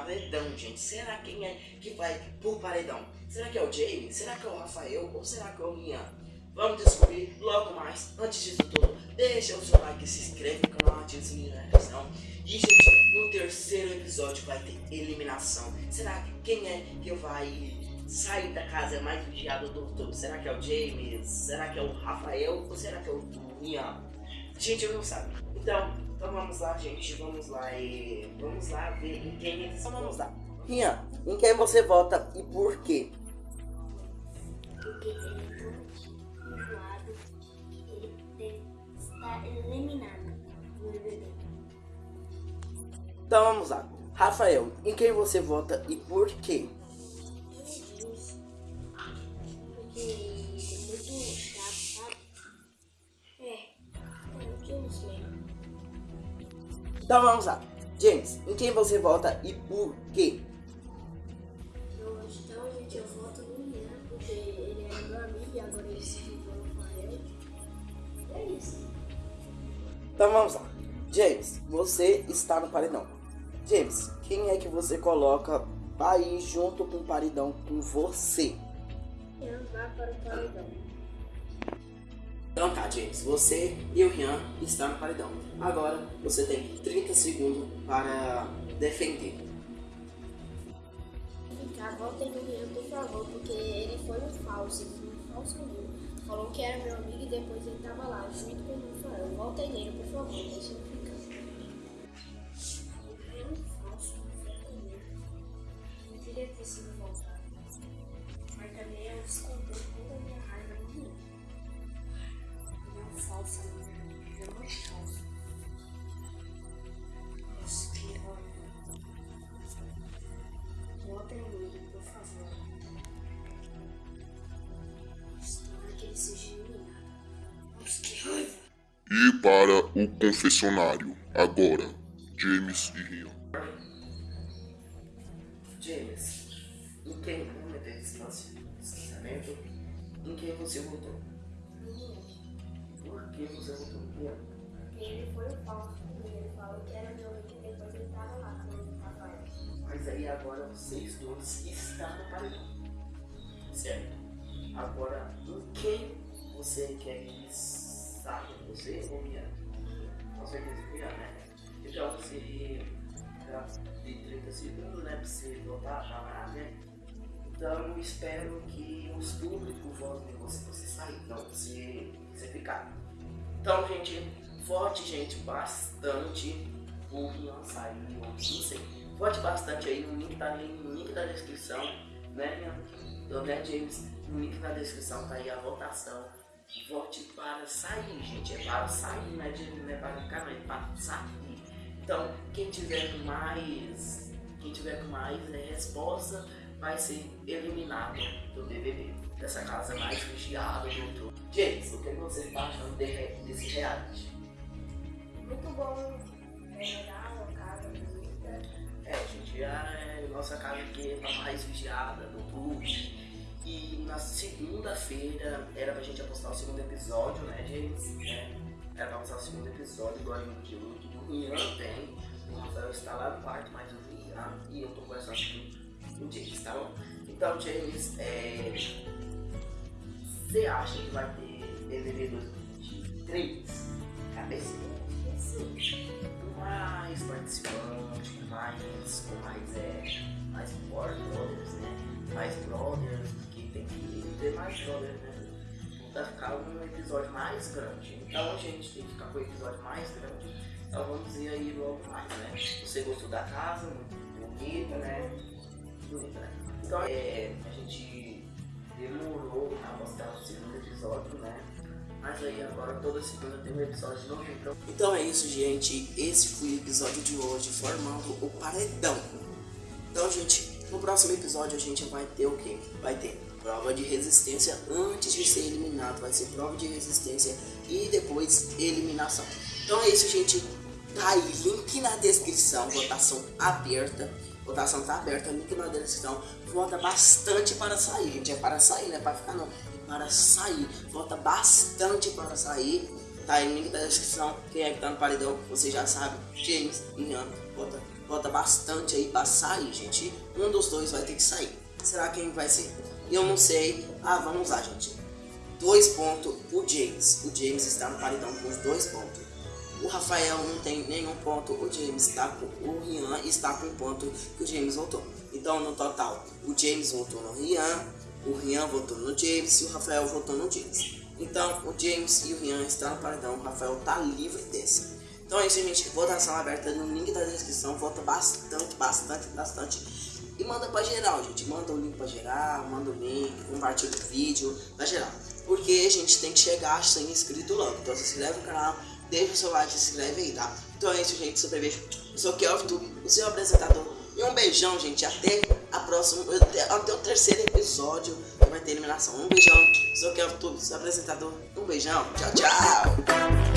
paredão, gente. Será quem é que vai pro paredão? Será que é o Jamie? Será que é o Rafael? Ou será que é o Ian? Vamos descobrir logo mais. Antes disso tudo, deixa o seu like, se inscreve no canal, ativa o sininho da notificação. E, gente, no terceiro episódio vai ter eliminação. Será que quem é que vai sair da casa mais vigiado do outro? Será que é o James? Será que é o Rafael? Ou será que é o Ian? Gente, eu não sabe. Então, então vamos lá, gente. Vamos lá e vamos lá ver em quem eles então, vamos lá. Ian, em quem você vota e por quê? Porque ele é muito enjoado. Ele está eliminado do BBB. Então vamos lá. Rafael, em quem você vota e por quê? Então vamos lá. James, em quem você vota e por quê? Então, então, gente, eu voto no Ian, porque ele é meu amigo e agora ele se juntou com ele. É isso. Então vamos lá. James, você está no paredão. James, quem é que você coloca pra ir junto com o paredão com você? Ian vai para o paredão. Então tá, James. Você e o Rian estão no paredão. Agora você tem 30 segundos para defender. Ficar, voltem no Ian, por favor, porque ele foi um falso, um falso amigo. Falou que era meu amigo e depois ele tava lá, junto com o Rafael. Voltem nele, por favor, deixa para o confessionário, agora, James e Rian. James, em quem vamos meter distância, distanciamento, em quem você votou? Por que você votou Rian? Porque ele foi o falso. Ele falou que era meu amigo e depois ele tava lá com o Rafael. Mas aí agora vocês dois estão no paredão. Certo? Agora, em quem você quer que saia? Você ou Rian? Com certeza Rian, né? Então você tem 30 segundos, né? Pra você votar, falar, né? Então espero que os públicos votem em você, você sair, não você, você ficar. Então, gente, vote, gente, bastante por sair, ou não sei. Vote bastante aí no link, tá aí no link da descrição, né, minha, então, né, James? No link da descrição tá aí a votação. Vote para sair, gente. É para sair, né, James? Não é para ficar, não, é para sair. Então, quem tiver com mais, quem tiver com mais né, resposta vai ser eliminado do BBB, dessa casa mais vigiada do YouTube. James, o que você está achando de- desse reality? Muito bom é legal, uma casa bonita. É, gente, a nossa casa aqui é a mais vigiada do YouTube. E na segunda-feira era pra gente apostar o segundo episódio, né, James? É, era pra apostar o segundo episódio do Anime de Luto. O Ian tem. O Rafael está lá no quarto, mas o Ian e eu tô conversando com o James, tá bom? Então, James, é. Você acha que vai ter BBB 2023? Cabeça? com mais participantes, com mais, com mais, é, mais brothers, né? Mais brothers, que tem que ter mais brothers, né? Pra ficar um episódio mais grande. Então a gente tem que ficar com o episódio mais grande. Então vamos ir aí logo mais, né? Você gostou da casa, muito bonita, né? Bonita, né? Então é, a gente demorou a postar o segundo episódio, né? Mas aí agora toda segunda tem um episódio novo. Então, então é isso, gente. Esse foi o episódio de hoje, formando o paredão. Então, gente, no próximo episódio a gente vai ter o quê? Vai ter prova de resistência antes de ser eliminado. Vai ser prova de resistência e depois eliminação. Então é isso, gente. Tá aí, link na descrição, votação aberta. Votação tá aberta, link na descrição. Vota bastante para sair, gente. É para sair, não é para ficar não. É para sair. Vota bastante para sair. Tá aí, link da descrição. Quem é que tá no paredão, você já sabe. James, Ian, vota vota bastante aí pra sair, gente. Um dos dois vai ter que sair. Será quem vai ser? Eu não sei. Ah, vamos lá, gente. Dois pontos o James. O James está no paredão com os dois pontos. O Rafael não tem nenhum ponto, o James está com. O Rian está com um ponto que o James votou. Então, no total, o James votou no Rian, o Rian votou no James e o Rafael votou no James. Então, o James e o Rian estão no paredão, o Rafael tá livre desse. Então é isso, gente. Votação aberta no link da descrição. Vota bastante, bastante, bastante. E manda pra geral, gente. Manda o link pra geral, manda o link, compartilha o vídeo pra geral. Porque a gente tem que chegar a 100 inscritos logo. Então se inscreve no canal, deixa o seu like, se inscreve aí, tá? Então é isso, gente. Super beijo. Eu sou o Kelvin, o seu apresentador. E um beijão, gente. Até a próxima, até, o terceiro episódio que vai ter eliminação. Um beijão. Eu sou o Kelvin, seu apresentador. Um beijão. Tchau, tchau.